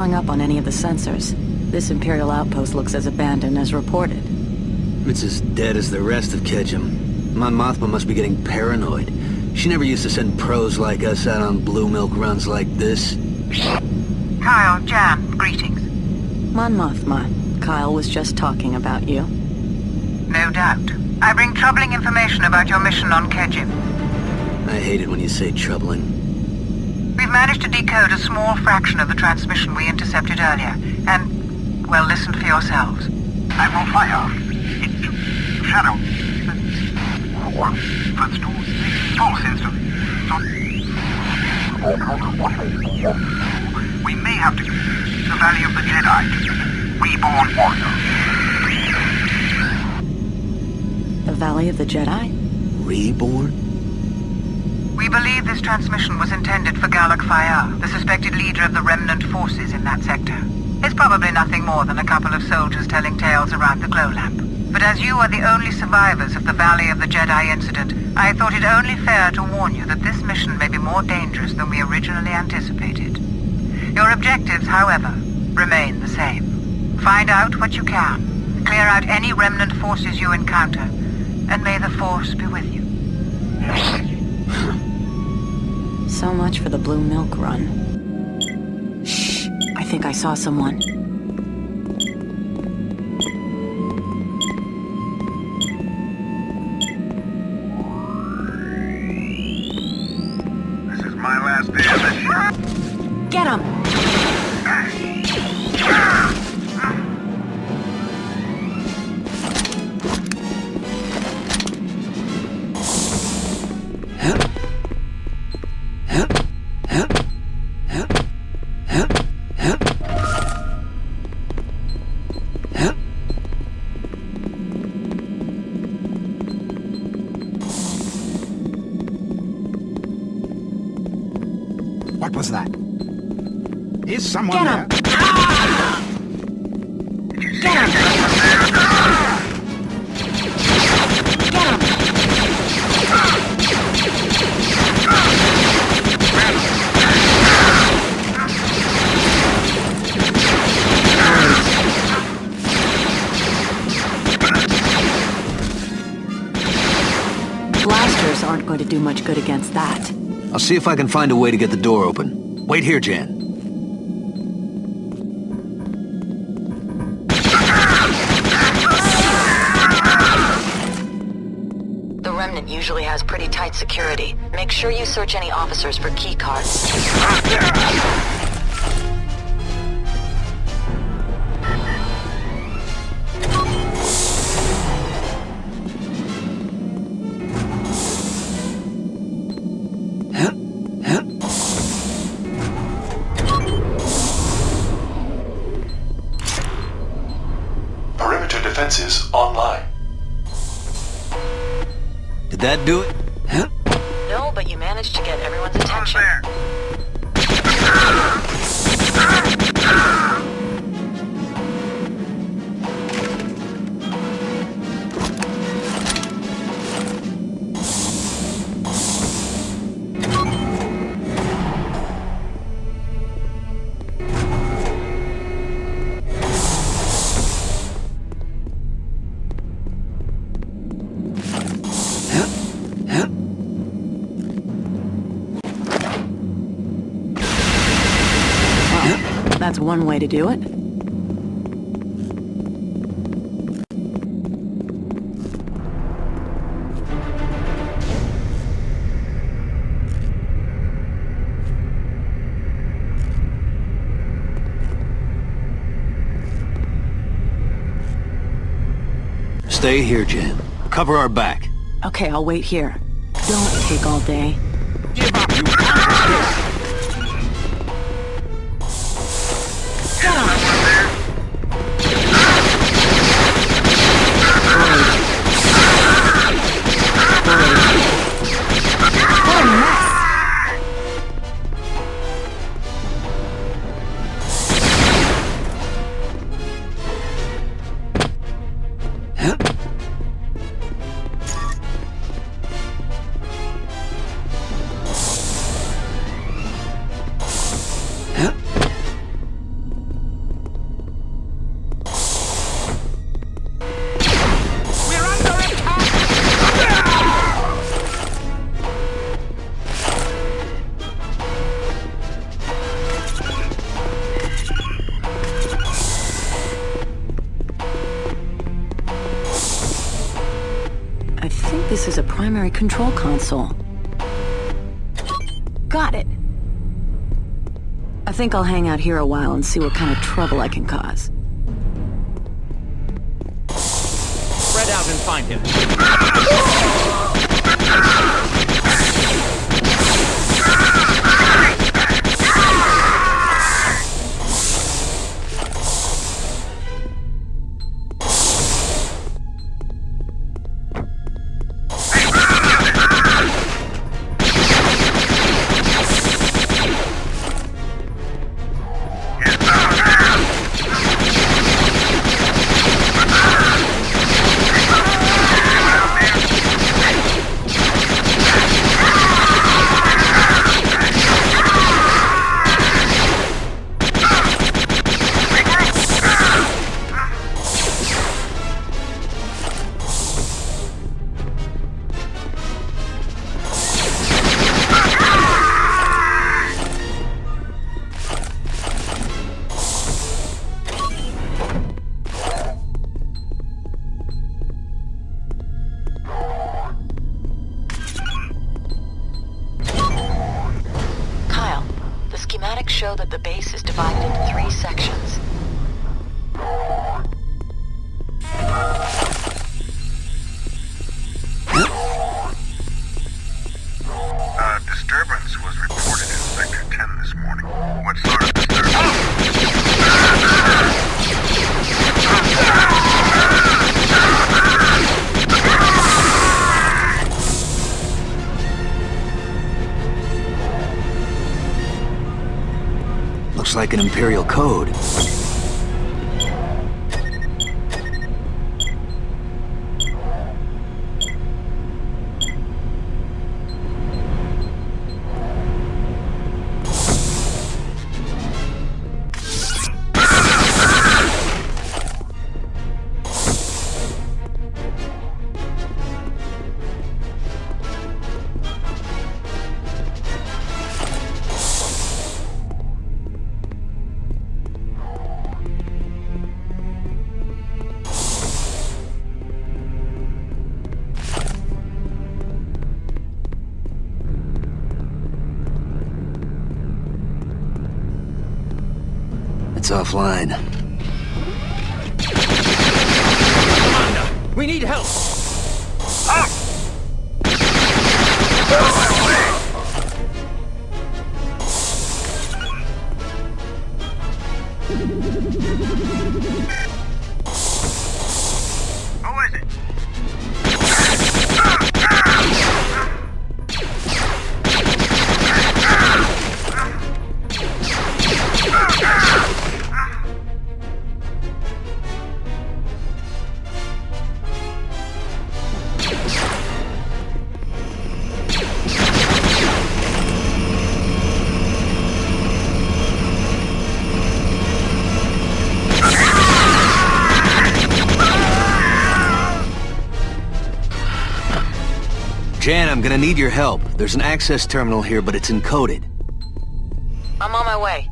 showing up on any of the sensors. This Imperial outpost looks as abandoned as reported. It's as dead as the rest of Kejim. Mon Mothma must be getting paranoid. She never used to send pros like us out on blue milk runs like this. Kyle, Jan, greetings. Mon Mothma, Kyle was just talking about you. No doubt. I bring troubling information about your mission on Kejim. I hate it when you say troubling. We've managed to decode a small fraction of the transmission we intercepted earlier, and, well, listen for yourselves. I will fire. Into shadow. First to forces. We may have to the Valley of the Jedi. Reborn warrior. The Valley of the Jedi? Reborn? We believe this transmission was intended for Galak Fyyar, the suspected leader of the remnant forces in that sector. It's probably nothing more than a couple of soldiers telling tales around the glow lamp. But as you are the only survivors of the Valley of the Jedi incident, I thought it only fair to warn you that this mission may be more dangerous than we originally anticipated. Your objectives, however, remain the same. Find out what you can, clear out any remnant forces you encounter, and may the Force be with you. So much for the Blue Milk Run. Shh, I think I saw someone. Do much good against that. I'll see if I can find a way to get the door open. Wait here, Jan. The Remnant usually has pretty tight security. Make sure you search any officers for key cards. One way to do it. Stay here, Jan. Cover our back. Okay, I'll wait here. Don't take all day. Is a primary control console. Got it. I think I'll hang out here a while and see what kind of trouble I can cause. Spread out and find him. Looks like an Imperial code. Offline. Commander, we need help. Who Jan, I'm gonna need your help. There's an access terminal here, but it's encoded. I'm on my way.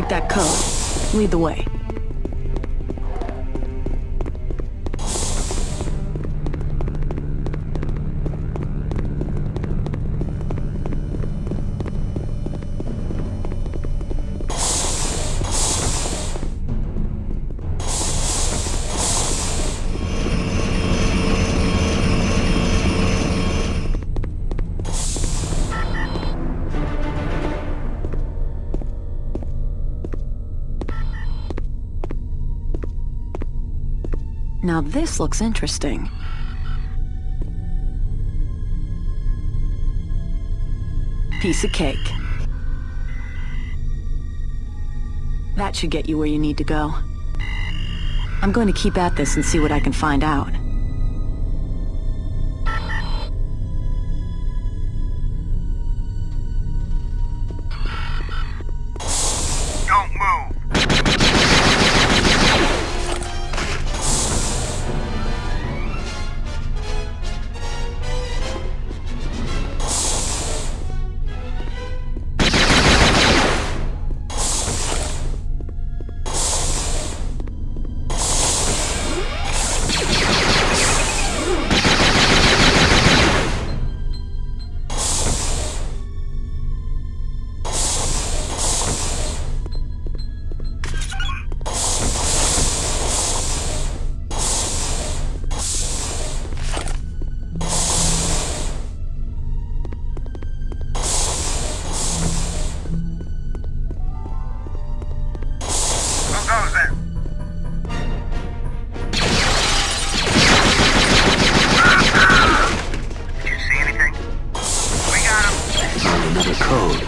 Break that code, lead the way. Now this looks interesting. Piece of cake. That should get you where you need to go. I'm going to keep at this and see what I can find out.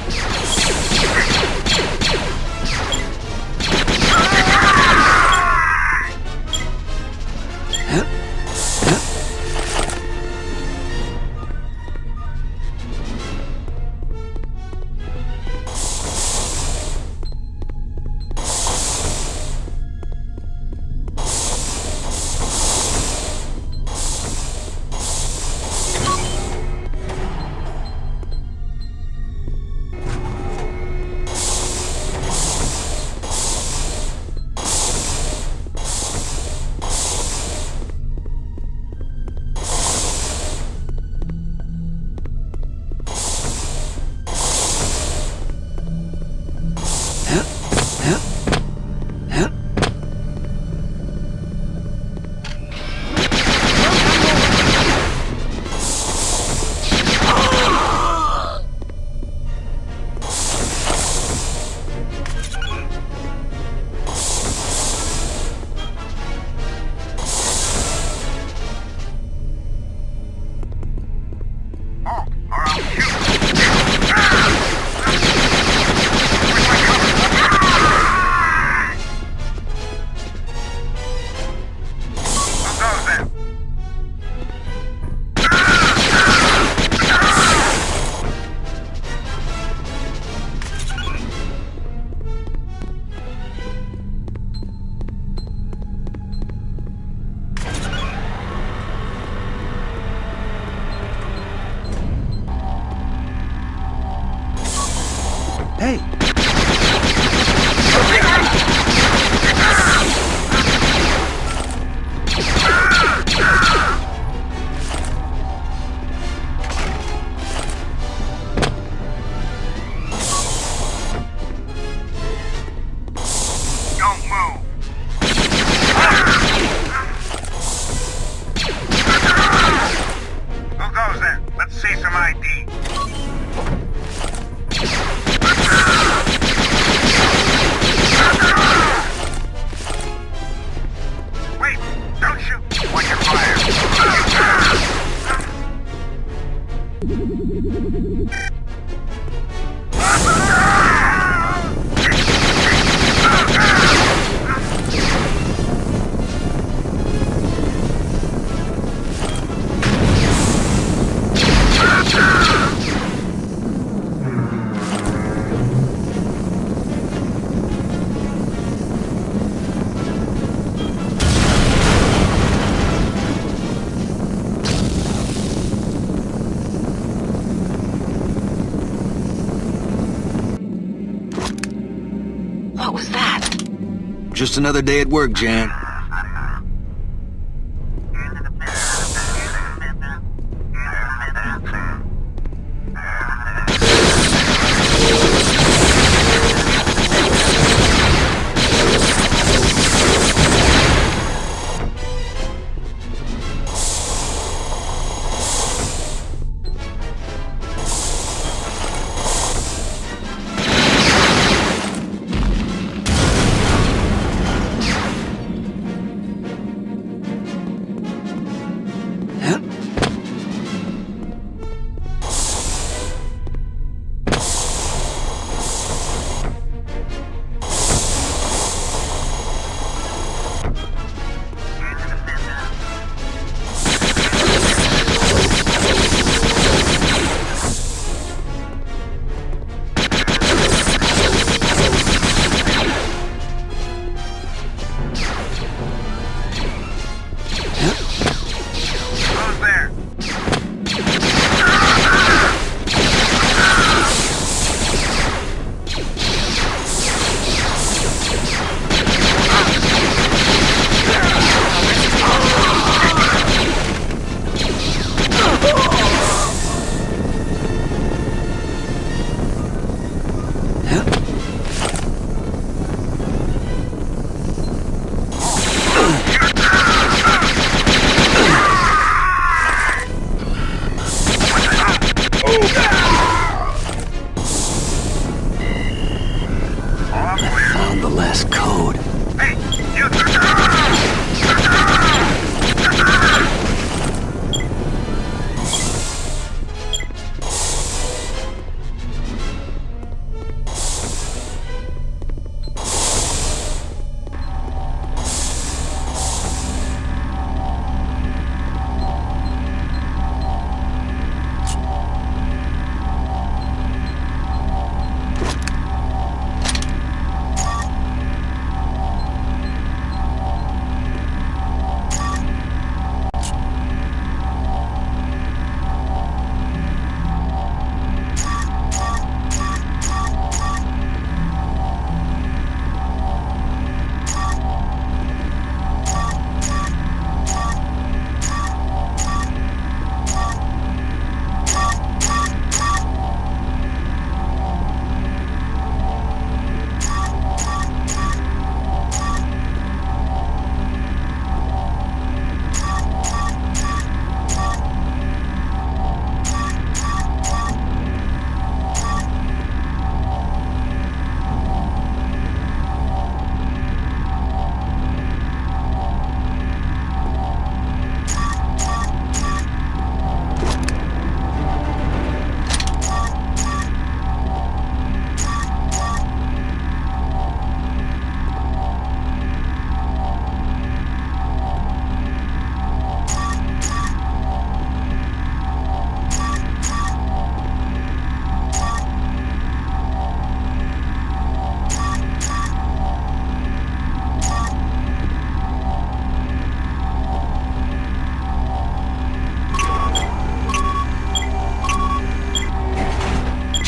Let's go. Hey, Just another day at work, Jan.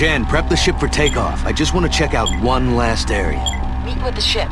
Jen, prep the ship for takeoff. I just want to check out one last area. Meet with the ship.